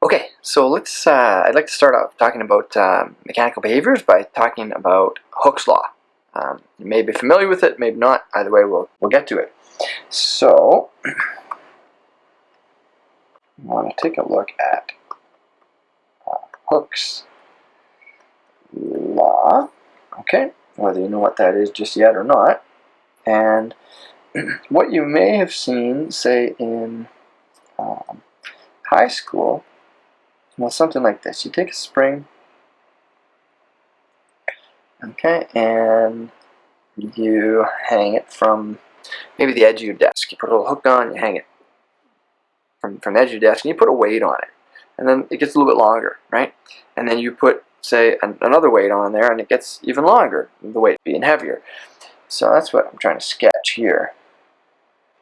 Okay, so let's, uh, I'd like to start off talking about um, mechanical behaviors by talking about Hooke's Law. Um, you may be familiar with it, maybe not, either way we'll, we'll get to it. So, I want to take a look at uh, Hooke's Law, okay, whether you know what that is just yet or not, and what you may have seen, say in um, high school, well, something like this. You take a spring, okay, and you hang it from maybe the edge of your desk. You put a little hook on, you hang it from, from the edge of your desk, and you put a weight on it. And then it gets a little bit longer, right? And then you put, say, an, another weight on there, and it gets even longer, the weight being heavier. So that's what I'm trying to sketch here.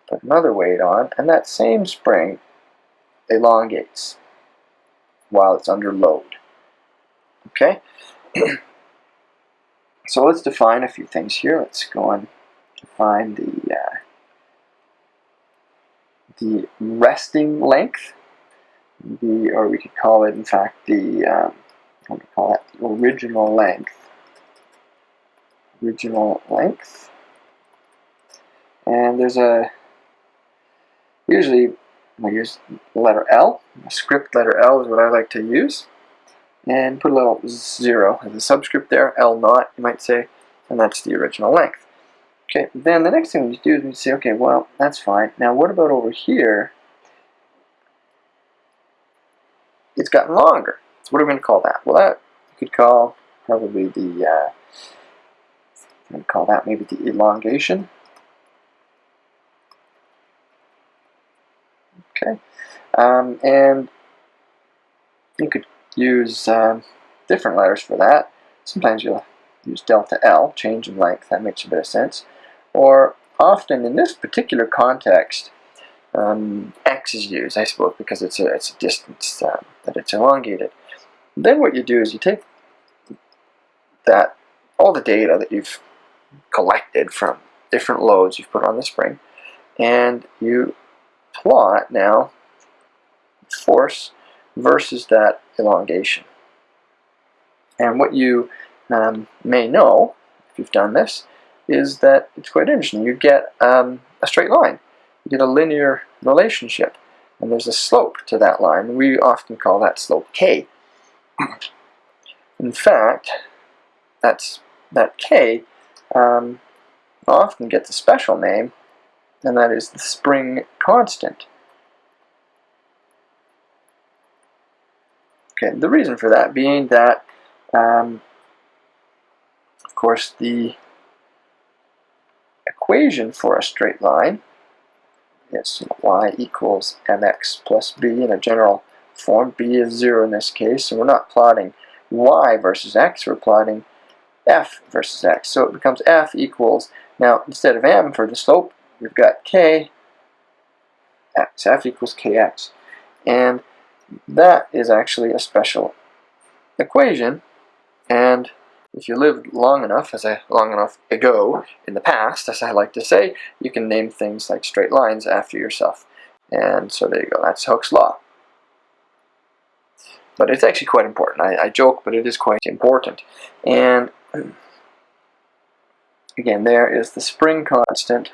Put another weight on, and that same spring elongates while it's under load. Okay? so let's define a few things here. Let's go and define the uh, the resting length, the or we could call it in fact the um, what do we call it? The original length. Original length. And there's a usually we use the letter L. Script letter L is what I like to use. And put a little zero as a subscript there, L naught, you might say, and that's the original length. Okay, then the next thing we do is we say, okay, well, that's fine. Now what about over here? It's gotten longer. So what are we going to call that? Well, that you could call probably the, uh, I'm call that maybe the elongation. Okay, um, and you could use um, different letters for that. Sometimes you'll use delta L, change in length, that makes a bit of sense. Or often in this particular context, um, X is used, I suppose, because it's a, it's a distance uh, that it's elongated. Then what you do is you take that, all the data that you've collected from different loads you've put on the spring, and you plot now force versus that elongation. And what you um, may know, if you've done this, is that it's quite interesting. You get um, a straight line. You get a linear relationship. And there's a slope to that line. We often call that slope k. In fact, that's, that k um, often gets a special name and that is the spring constant. Okay, the reason for that being that, um, of course, the equation for a straight line is y equals mx plus b in a general form. b is 0 in this case, so we're not plotting y versus x, we're plotting f versus x. So it becomes f equals, now instead of m for the slope, we've got k x, f equals kx. And that is actually a special equation. And if you lived long enough, as I long enough ago in the past, as I like to say, you can name things like straight lines after yourself. And so there you go. That's Hooke's law. But it's actually quite important. I, I joke, but it is quite important. And again, there is the spring constant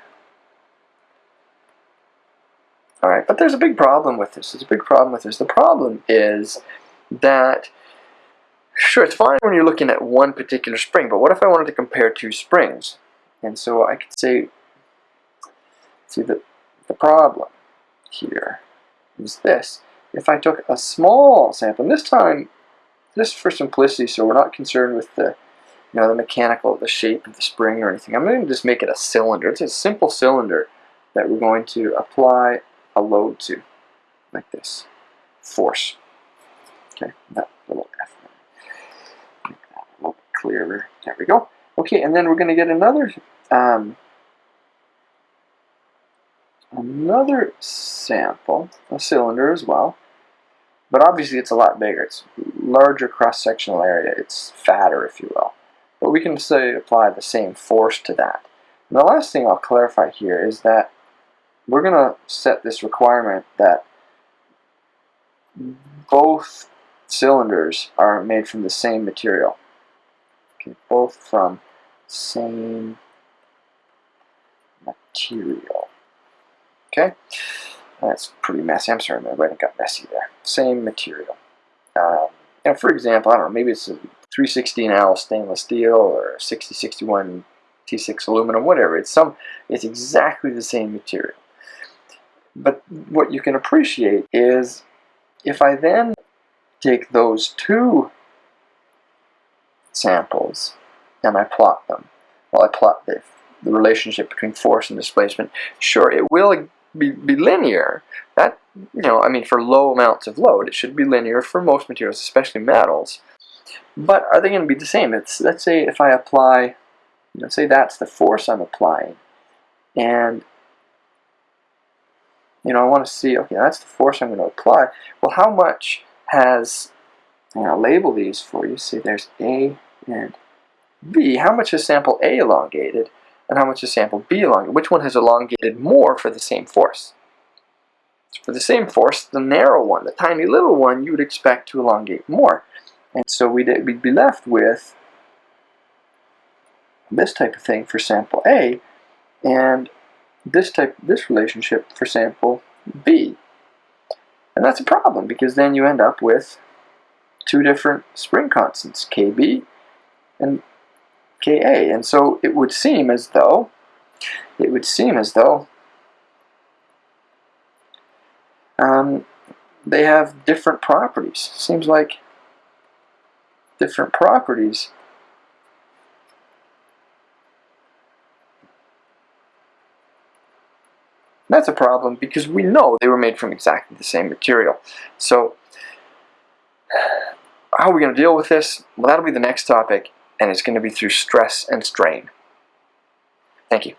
all right, but there's a big problem with this. There's a big problem with this. The problem is that, sure, it's fine when you're looking at one particular spring, but what if I wanted to compare two springs? And so I could say, see, the, the problem here is this. If I took a small sample, and this time, just for simplicity, so we're not concerned with the, you know, the mechanical, the shape of the spring or anything, I'm going to just make it a cylinder. It's a simple cylinder that we're going to apply a load to, like this. Force. Okay, that little F. Make that a little clearer. There we go. Okay, and then we're going to get another um, another sample, a cylinder as well. But obviously it's a lot bigger. It's larger cross-sectional area. It's fatter, if you will. But we can say apply the same force to that. And the last thing I'll clarify here is that we're going to set this requirement that both cylinders are made from the same material. Okay, both from same material. Okay, that's pretty messy. I'm sorry, my writing got messy there. Same material. Um, now, for example, I don't know, maybe it's a 316L stainless steel or 6061 T6 aluminum, whatever. It's some. It's exactly the same material. But what you can appreciate is if I then take those two samples and I plot them, well, I plot the, the relationship between force and displacement, sure, it will be, be linear. That, you know, I mean, for low amounts of load, it should be linear for most materials, especially metals. But are they going to be the same? It's, let's say if I apply, you know, say that's the force I'm applying, and you know, I want to see, okay, that's the force I'm going to apply. Well, how much has, and I'll label these for you. See, there's A and B. How much is sample A elongated, and how much is sample B elongated? Which one has elongated more for the same force? For the same force, the narrow one, the tiny little one, you would expect to elongate more. And so we'd, we'd be left with this type of thing for sample A, and this type, this relationship for sample B. And that's a problem because then you end up with two different spring constants, KB and Ka. And so it would seem as though, it would seem as though um, they have different properties. Seems like different properties That's a problem because we know they were made from exactly the same material. So how are we going to deal with this? Well, that'll be the next topic, and it's going to be through stress and strain. Thank you.